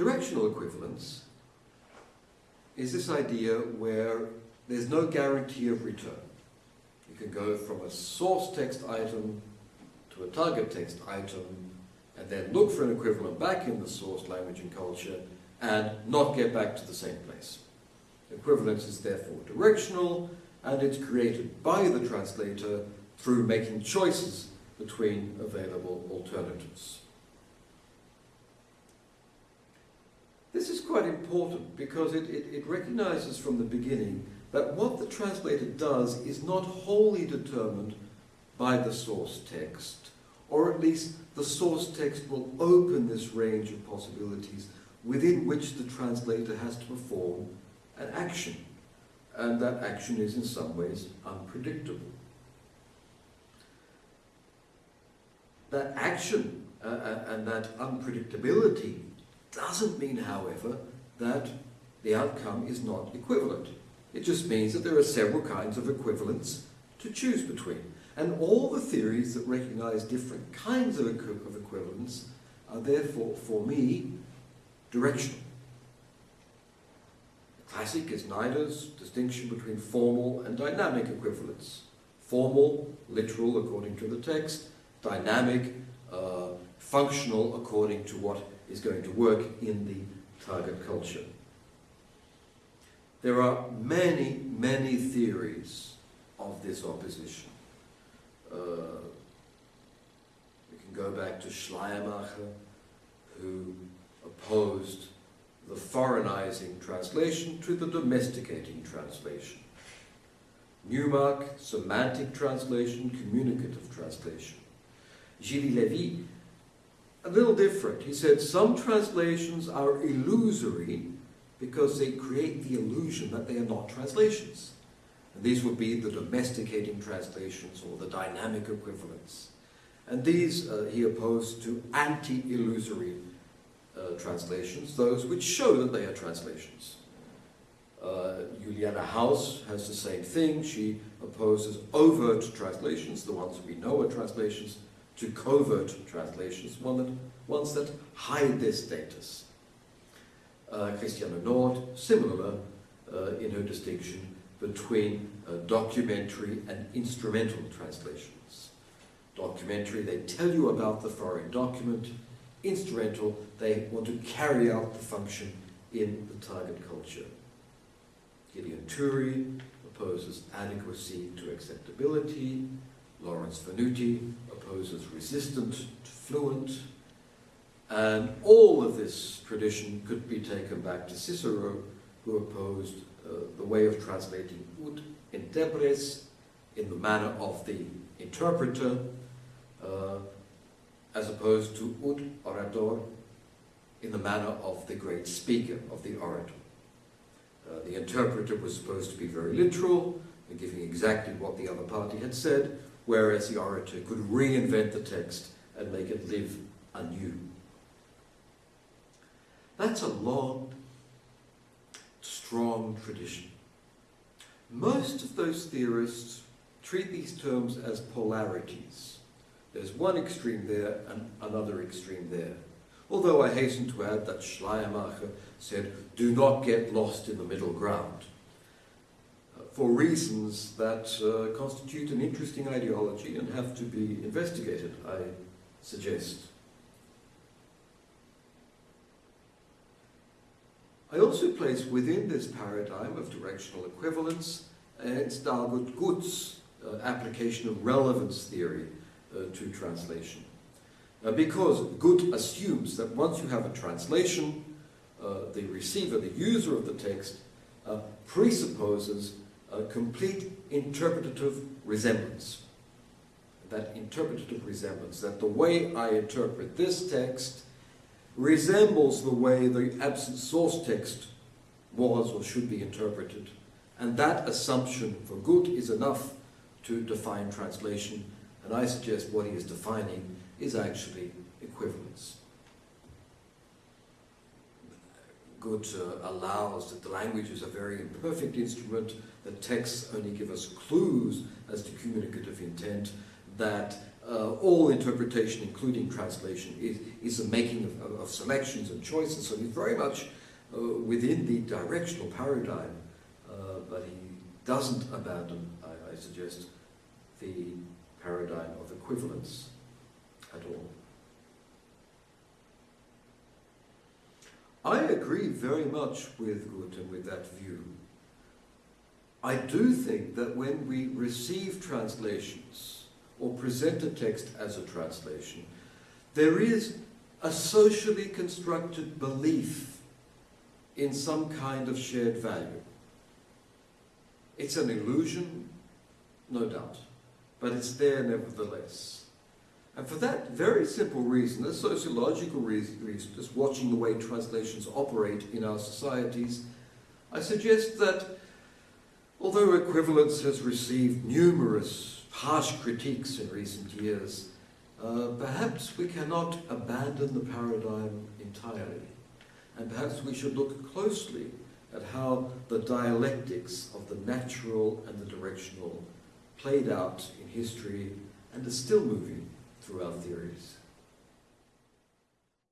Directional equivalence is this idea where there's no guarantee of return. You can go from a source text item to a target text item and then look for an equivalent back in the source language and culture and not get back to the same place. Equivalence is therefore directional and it's created by the translator through making choices between available alternatives. This is quite important because it, it, it, recognizes from the beginning that what the translator does is not wholly determined by the source text, or at least the source text will open this range of possibilities within which the translator has to perform an action. And that action is in some ways unpredictable. That action uh, uh and that unpredictability doesn't mean, however, that the outcome is not equivalent. It just means that there are several kinds of equivalents to choose between. And all the theories that recognize different kinds of, equi of equivalence are therefore, for me, directional. Classic is Nida's distinction between formal and dynamic equivalence. Formal, literal according to the text, dynamic, uh, functional according to what is going to work in the target culture. There are many, many theories of this opposition. Uh, we can go back to Schleiermacher, who opposed the foreignizing translation to the domesticating translation. Newmark, semantic translation, communicative translation. Jiří Levý a little different. He said some translations are illusory because they create the illusion that they are not translations. And these would be the domesticating translations or the dynamic equivalents. And these uh, he opposed to anti-illusory uh, translations, those which show that they are translations. Uh, Juliane House has the same thing. She opposes overt translations, the ones we know are translations, to covert translations, one that, ones that hide their status. Uh, Christiane Nord, similar uh, in her distinction between uh, documentary and instrumental translations. Documentary, they tell you about the foreign document. Instrumental, they want to carry out the function in the target culture. Gideon Toury opposes adequacy to acceptability. Lawrence Venuti opposes resistant to fluent, and all of this tradition could be taken back to Cicero, who opposed uh, the way of translating ut interpres in the manner of the interpreter, uh, as opposed to ut orator in the manner of the great speaker, of the orator. Uh, the interpreter was supposed to be very literal, giving exactly what the other party had said, whereas the orator could reinvent the text and make it live anew. That's a long, strong tradition. Most of those theorists treat these terms as polarities. There's one extreme there and another extreme there. Although I hasten to add that Schleiermacher said, do not get lost in the middle ground for reasons that uh, constitute an interesting ideology and have to be investigated, I suggest. I also place within this paradigm of directional equivalence Ernst Dalgut Gutt's uh, application of relevance theory uh, to translation. Uh, because Gutt assumes that once you have a translation, uh, the receiver, the user of the text, uh, presupposes a complete interpretative resemblance. That interpretative resemblance, that the way I interpret this text resembles the way the absent source text was or should be interpreted. And that assumption for Gutt is enough to define translation. And I suggest what he is defining is actually equivalence. Gutt uh, allows that the language is a very imperfect instrument, that texts only give us clues as to communicative intent, that uh, all interpretation, including translation, is, is a making of, of, selections and choices. So he's very much uh, within the directional paradigm, uh, but he doesn't abandon, I, I suggest, the paradigm of equivalence at all. I agree very much with Guten with that view. I do think that when we receive translations or present a text as a translation, there is a socially constructed belief in some kind of shared value. It's an illusion, no doubt, but it's there nevertheless. And for that very simple reason, a sociological reason, just watching the way translations operate in our societies, I suggest that Although equivalence has received numerous harsh critiques in recent years, uh, perhaps we cannot abandon the paradigm entirely. And perhaps we should look closely at how the dialectics of the natural and the directional played out in history and are still moving through our theories.